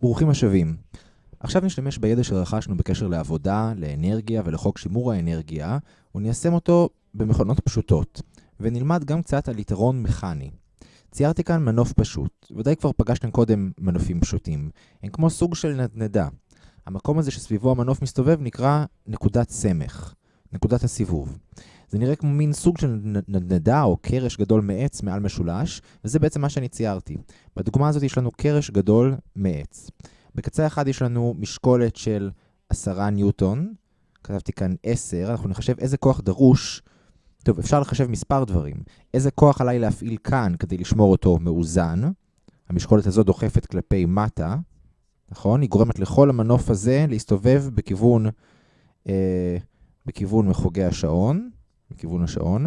ברוכים השבים. עכשיו נשתמש בידע שרכשנו בקשר לעבודה, לאנרגיה ולחוק שימור האנרגיה, וניישם אותו במכונות פשוטות, ונלמד גם קצת על יתרון מכני. ציירתי כאן מנוף פשוט, ודאי כבר פגשתם קודם מנופים פשוטים. הם כמו סוג של נדנדה. המקום הזה שסביבו המנוף מסתובב נקרא נקודת סמך, נקודת הסיבוב. זה נראה כמו מין סוג של נדנדה או קרש גדול מעץ מעל משולש, וזה בעצם מה שאני ציירתי. בדוגמה הזאת יש לנו קרש גדול מעץ. בקצה אחד יש לנו משקולת של 10 ניוטון, כתבתי כאן 10, אנחנו נחשב איזה כוח דרוש. טוב, אפשר לחשב מספר דברים. איזה כוח עליי להפעיל כאן כדי לשמור אותו מאוזן? המשקולת הזו דוחפת כלפי מטה, נכון? היא גורמת לכל המנוף הזה להסתובב בכיוון, אה, בכיוון מחוגי השעון. מכיוון השעון.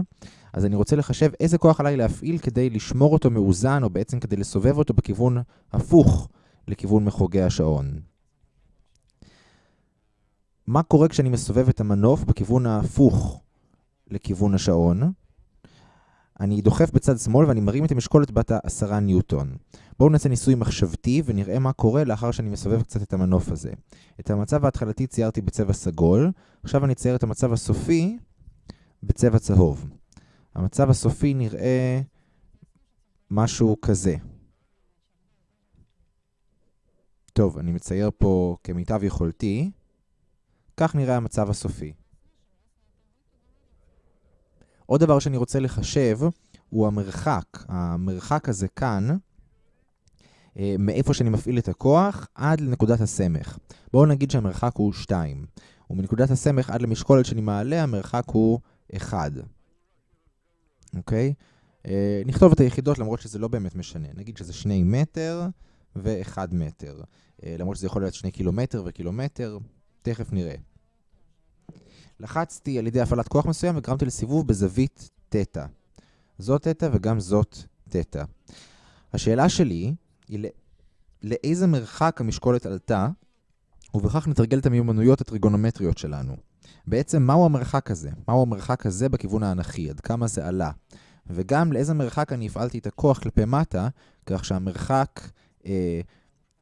אז אני רוצה לחשב איזה כוח עליי להפעיל כדי לשמור אותו מאוזן, או בעצם כדי לסובב אותו בכיוון הפוך לכיוון מחוגי השעון. מה קורה כשאני מסובב את המנוף בכיוון ההפוך לכיוון השעון? אני דוחף בצד שמאל ואני מרים את המשקולת בת ה-10 ניוטון. בואו נעשה ניסוי מחשבתי ונראה מה קורה לאחר שאני מסובב קצת את המנוף הזה. את המצב ההתחלתי ציירתי בצבע סגול, עכשיו אני צייר את המצב הסופי בצבע צהוב. המצב הסופי נראה משהו כזה. טוב, אני מצייר פה כמיטב יכולתי. כך נראה המצב הסופי. עוד דבר שאני רוצה לחשב הוא המרחק. המרחק הזה כאן, אה, מאיפה שאני מפעיל את הכוח עד לנקודת הסמך. בואו נגיד שהמרחק הוא 2. ומנקודת הסמך עד למשקולת שאני מעלה, המרחק הוא 1. אוקיי? אה, נכתוב את היחידות למרות שזה לא באמת משנה. נגיד שזה 2 מטר ו-1 מטר. אה, למרות שזה יכול להיות 2 קילומטר וקילומטר, תכף נראה. לחצתי על ידי הפעלת כוח מסוים וגרמתי לסיבוב בזווית תטא. זאת תטא וגם זאת תטא. השאלה שלי היא לא... לאיזה מרחק המשקולת עלתה, ובכך נתרגל את המיומנויות הטריגונומטריות שלנו. בעצם מהו המרחק הזה? מהו המרחק הזה בכיוון האנכי? עד כמה זה עלה? וגם לאיזה מרחק אני הפעלתי את הכוח כלפי מטה, כך שהמרחק, אה,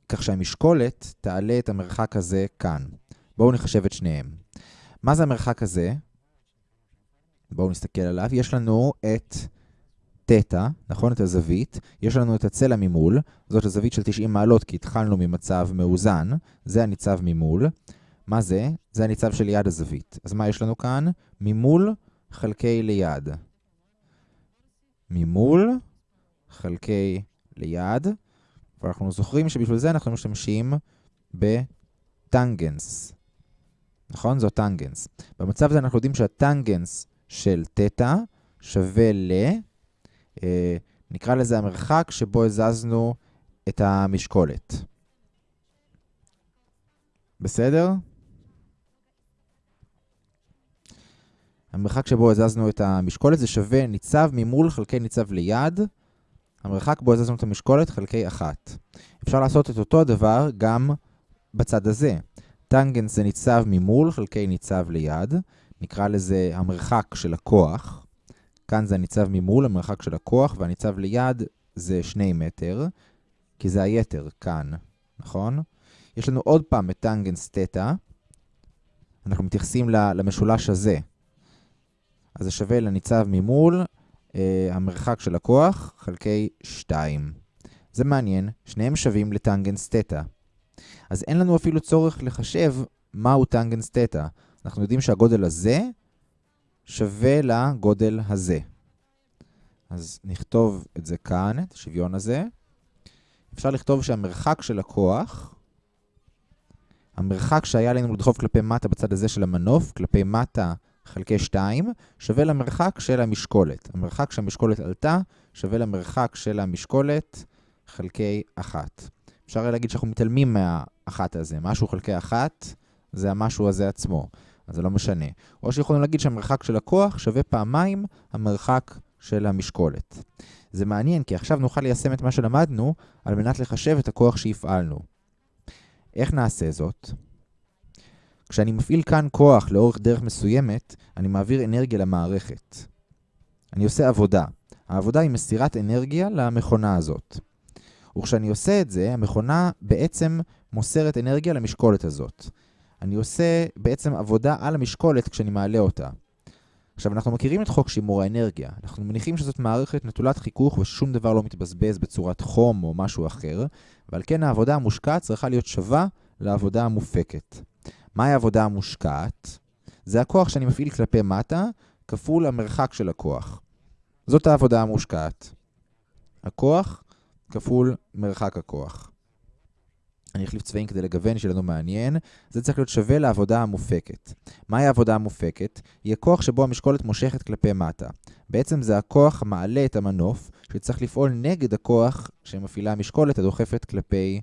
כך שהמשקולת תעלה את המרחק הזה כאן. בואו נחשב את שניהם. מה זה המרחק הזה? בואו נסתכל עליו. יש לנו את תטא, נכון? את הזווית. יש לנו את הצלע ממול. זאת הזווית של 90 מעלות, כי התחלנו ממצב מאוזן. זה הניצב ממול. מה זה? זה הניצב של יד הזווית. אז מה יש לנו כאן? ממול חלקי ליד. ממול חלקי ליד. ואנחנו זוכרים שבשביל זה אנחנו משתמשים בטנגנס. נכון? זו טנגנס. במצב הזה אנחנו יודעים שהטנגנס של תטא שווה ל... אה, נקרא לזה המרחק שבו הזזנו את המשקולת. בסדר? המרחק שבו הזזנו את המשקולת זה שווה ניצב ממול חלקי ניצב ליד, המרחק בו הזזנו את המשקולת חלקי אחת. אפשר לעשות את אותו הדבר גם בצד הזה. טנגנס זה ניצב ממול חלקי ניצב ליד, נקרא לזה המרחק של הכוח. כאן זה הניצב ממול, המרחק של הכוח, והניצב ליד זה 2 מטר, כי זה היתר כאן, נכון? יש לנו עוד פעם את טנגנס תטא. אנחנו מתייחסים למשולש הזה. אז זה שווה לניצב ממול, אה, המרחק של הכוח, חלקי 2. זה מעניין, שניהם שווים לטנגנס תטא. אז אין לנו אפילו צורך לחשב מהו טנגנס תטא. אנחנו יודעים שהגודל הזה שווה לגודל הזה. אז נכתוב את זה כאן, את השוויון הזה. אפשר לכתוב שהמרחק של הכוח, המרחק שהיה לנו לדחוף כלפי מטה בצד הזה של המנוף, כלפי מטה חלקי 2, שווה למרחק של המשקולת. המרחק שהמשקולת עלתה שווה למרחק של המשקולת חלקי 1. אפשר להגיד שאנחנו מתעלמים מהאחת הזה. משהו חלקי 1 זה המשהו הזה עצמו, אז זה לא משנה. או שיכולנו להגיד שהמרחק של הכוח שווה פעמיים המרחק של המשקולת. זה מעניין, כי עכשיו נוכל ליישם את מה שלמדנו על מנת לחשב את הכוח שהפעלנו. איך נעשה זאת? כשאני מפעיל כאן כוח לאורך דרך מסוימת, אני מעביר אנרגיה למערכת. אני עושה עבודה. העבודה היא מסירת אנרגיה למכונה הזאת. וכשאני עושה את זה, המכונה בעצם מוסרת אנרגיה למשקולת הזאת. אני עושה בעצם עבודה על המשקולת כשאני מעלה אותה. עכשיו, אנחנו מכירים את חוק שימור האנרגיה. אנחנו מניחים שזאת מערכת נטולת חיכוך וששום דבר לא מתבזבז בצורת חום או משהו אחר, ועל כן העבודה המושקעת צריכה להיות שווה לעבודה המופקת. מהי העבודה המושקעת? זה הכוח שאני מפעיל כלפי מטה, כפול המרחק של הכוח. זאת העבודה המושקעת. הכוח כפול מרחק הכוח. אני אחליף צבעים כדי לגוון, שיהיה לנו מעניין. זה צריך להיות שווה לעבודה המופקת. מהי העבודה המופקת? היא הכוח שבו המשקולת מושכת כלפי מטה. בעצם זה הכוח המעלה את המנוף, שצריך לפעול נגד הכוח שמפעילה המשקולת הדוחפת כלפי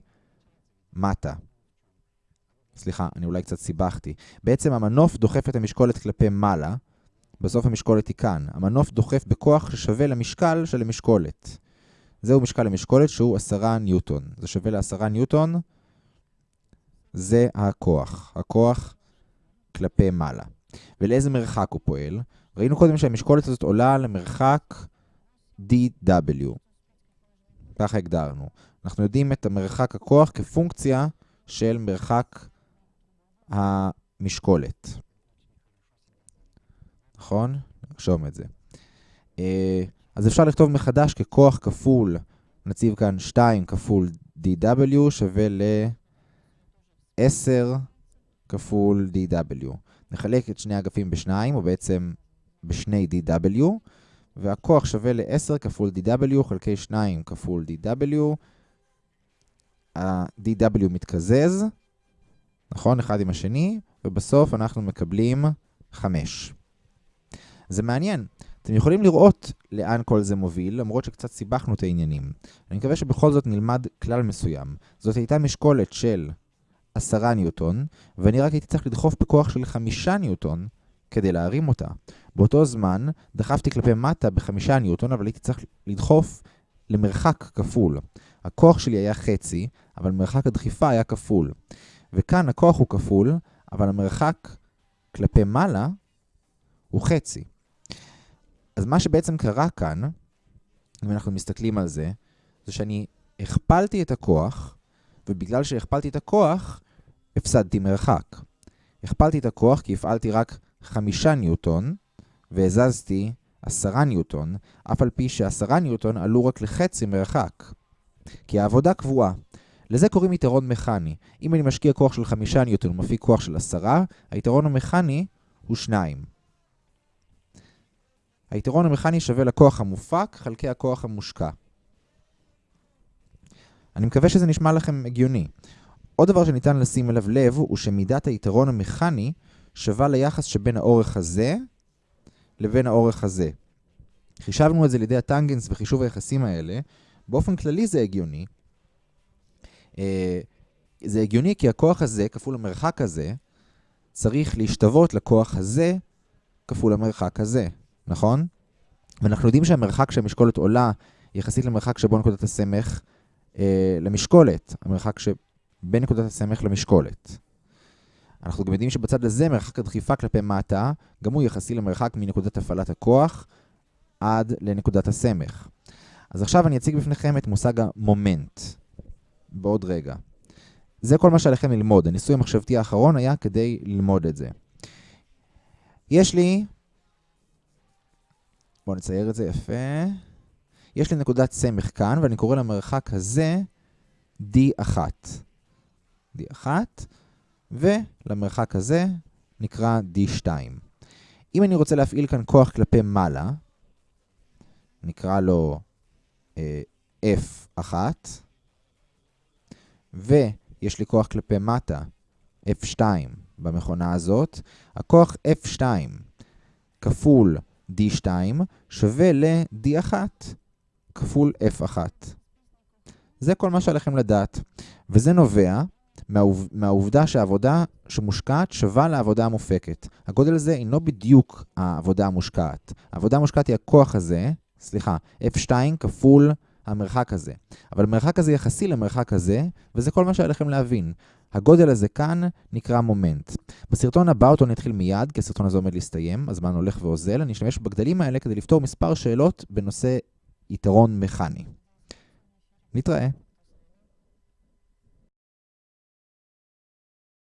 מטה. סליחה, אני אולי קצת סיבכתי. בעצם המנוף דוחף את המשקולת כלפי מעלה, בסוף המשקולת היא כאן. המנוף דוחף בכוח ששווה למשקל של המשקולת. זהו משקל המשקולת שהוא 10 ניוטון. זה שווה ל-10 ניוטון, זה הכוח. הכוח כלפי מעלה. ולאיזה מרחק הוא פועל? ראינו קודם שהמשקולת הזאת עולה למרחק dw. ככה הגדרנו. אנחנו יודעים את המרחק הכוח כפונקציה של מרחק המשקולת. נכון? נרשום את זה. אה, אז אפשר לכתוב מחדש ככוח כפול, נציב כאן 2 כפול dw שווה ל-10 כפול dw. נחלק את שני האגפים בשניים, או בעצם בשני dw, והכוח שווה ל-10 כפול dw חלקי 2 כפול dw. ה-dw מתקזז, נכון? אחד עם השני, ובסוף אנחנו מקבלים 5. זה מעניין. אתם יכולים לראות לאן כל זה מוביל, למרות שקצת סיבכנו את העניינים. אני מקווה שבכל זאת נלמד כלל מסוים. זאת הייתה משקולת של 10 ניוטון, ואני רק הייתי צריך לדחוף בכוח של 5 ניוטון כדי להרים אותה. באותו זמן דחפתי כלפי מטה ב-5 ניוטון, אבל הייתי צריך לדחוף למרחק כפול. הכוח שלי היה חצי, אבל מרחק הדחיפה היה כפול. וכאן הכוח הוא כפול, אבל המרחק כלפי מעלה הוא חצי. אז מה שבעצם קרה כאן, אם אנחנו מסתכלים על זה, זה שאני הכפלתי את הכוח, ובגלל שהכפלתי את הכוח, הפסדתי מרחק. הכפלתי את הכוח כי הפעלתי רק חמישה ניוטון, והזזתי עשרה ניוטון, אף על פי שעשרה ניוטון עלו רק לחצי מרחק. כי העבודה קבועה. לזה קוראים יתרון מכני. אם אני משקיע כוח של חמישה ניוטון ומפיק כוח של עשרה, היתרון המכני הוא שניים. היתרון המכני שווה לכוח המופק חלקי הכוח המושקע. אני מקווה שזה נשמע לכם הגיוני. עוד דבר שניתן לשים אליו לב הוא שמידת היתרון המכני שווה ליחס שבין האורך הזה לבין האורך הזה. חישבנו את זה לידי הטנגנס וחישוב היחסים האלה. באופן כללי זה הגיוני. אה, זה הגיוני כי הכוח הזה כפול המרחק הזה צריך להשתוות לכוח הזה כפול המרחק הזה. נכון? ואנחנו יודעים שהמרחק שהמשקולת עולה יחסית למרחק שבו נקודת הסמך אה, למשקולת, המרחק שבין נקודת הסמך למשקולת. אנחנו גם יודעים שבצד הזה מרחק הדחיפה כלפי מטה, גם הוא יחסי למרחק מנקודת הפעלת הכוח עד לנקודת הסמך. אז עכשיו אני אציג בפניכם את מושג המומנט, בעוד רגע. זה כל מה שעליכם ללמוד. הניסוי המחשבתי האחרון היה כדי ללמוד את זה. יש לי בואו נצייר את זה יפה. יש לי נקודת סמך כאן, ואני קורא למרחק הזה D1. D1, ולמרחק הזה נקרא D2. אם אני רוצה להפעיל כאן כוח כלפי מעלה, נקרא לו אה, F1, ויש לי כוח כלפי מטה, F2 במכונה הזאת, הכוח F2 כפול D2 שווה ל-D1 כפול F1. זה כל מה שעליכם לדעת, וזה נובע מהעוב... מהעובדה שהעבודה שמושקעת שווה לעבודה המופקת. הגודל הזה אינו בדיוק העבודה המושקעת. העבודה המושקעת היא הכוח הזה, סליחה, F2 כפול המרחק הזה. אבל המרחק הזה יחסי למרחק הזה, וזה כל מה שעליכם להבין. הגודל הזה כאן נקרא מומנט. בסרטון הבא אותו נתחיל מיד, כי הסרטון הזה עומד להסתיים, הזמן הולך ואוזל. אני אשתמש בגדלים האלה כדי לפתור מספר שאלות בנושא יתרון מכני. נתראה.